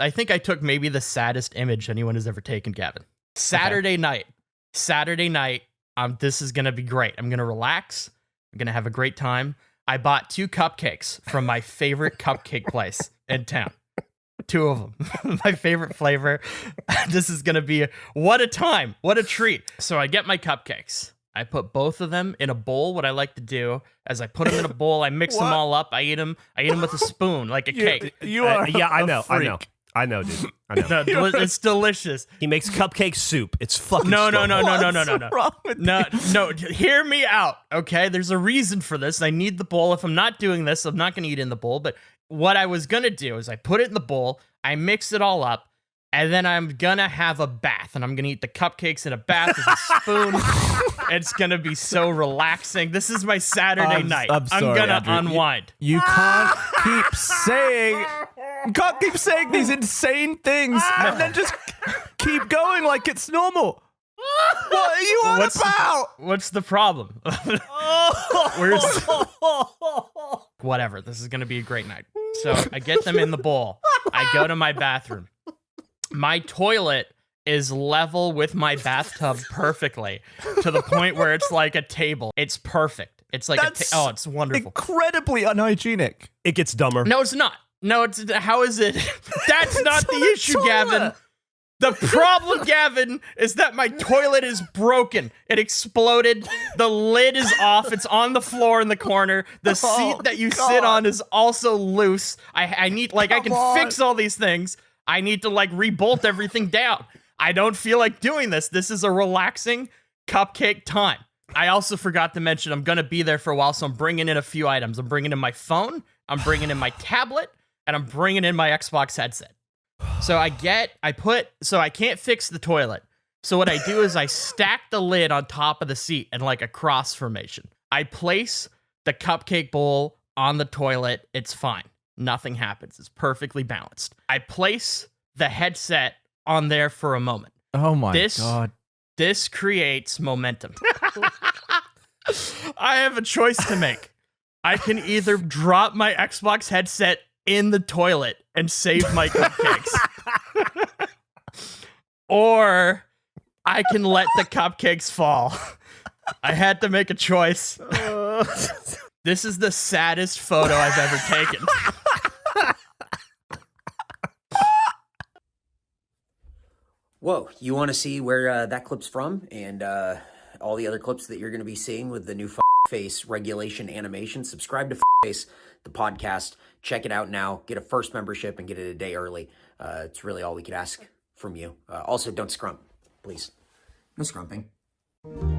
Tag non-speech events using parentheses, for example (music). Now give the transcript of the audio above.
I think I took maybe the saddest image anyone has ever taken, Gavin. Saturday night. Saturday night. Um, this is gonna be great. I'm gonna relax. I'm gonna have a great time. I bought two cupcakes from my favorite (laughs) cupcake place in town. Two of them. (laughs) my favorite flavor. (laughs) this is gonna be what a time. What a treat. So I get my cupcakes. I put both of them in a bowl. What I like to do is I put them in a bowl. I mix them all up. I eat them. I eat them with a spoon, like a You, cake. you Uh, are. yeah, I a know, I know, freak. I know, dude. I (laughs) know. No, deli- it's delicious. he makes cupcake soup. It's fucking No, no, no, no, no, no, no, no. Wrong with No, you? no, hear me out, okay? There's a reason for this. I need the bowl. If I'm not doing this, I'm not going to eat in the bowl. But what I was going to do is I put it in the bowl, I mix it all up, and then I'm going to have a bath. And I'm going to eat the cupcakes in a bath with a spoon. (laughs) it's going to be so relaxing. This is my Saturday I'm- night. I'm sorry, going to Andrew. You- unwind. You can't (laughs) keep saying. You can't keep saying these insane things ah. and then just keep going like it's normal. (laughs) What are you on What's- about? What's the problem? Oh. Where's (laughs) (laughs) whatever. This is gonna be a great night. So I get them in the bowl. I go to my bathroom. My toilet is level with my bathtub perfectly to the point where it's like a table. It's perfect. It's like a That's ta- oh, it's wonderful. Incredibly unhygienic. It gets dumber. No, it's not. No, it's how is it? (laughs) That's not the issue, Gavin. The problem, Gavin, is that my toilet is broken. It exploded. The lid is off. It's on the floor in the corner. The seat Oh, that you God. sit on is also loose. I, I need like I can on. fix all these things. I need to like rebolt everything down. I don't feel like doing this. This is a relaxing cupcake time. I also forgot to mention I'm gonna be there for a while, so I'm bringing in a few items. I'm bringing in my phone. I'm bringing in my tablet, and I'm bringing in my Xbox headset. So I get, I put, so I can't fix the toilet. So what I do is I (laughs) stack the lid on top of the seat in like a cross formation. I place the cupcake bowl on the toilet. It's fine. Nothing happens. It's perfectly balanced. I place the headset on there for a moment. Oh my This- god. This creates momentum. (laughs) I have a choice to make. I can either drop my Xbox headset in the toilet and save my (laughs) cupcakes, or I can let the cupcakes fall. I had to make a choice. (laughs) This is the saddest photo I've ever taken. Whoa, you want to see where uh, that clip's from and uh, all the other clips that you're going to be seeing with the new F- Face regulation animation? Subscribe to Face, the podcast. Check it out now. Get a first membership and get it a day early. Uh, it's really all we could ask from you. Uh, also, don't scrump, please. No scrumping.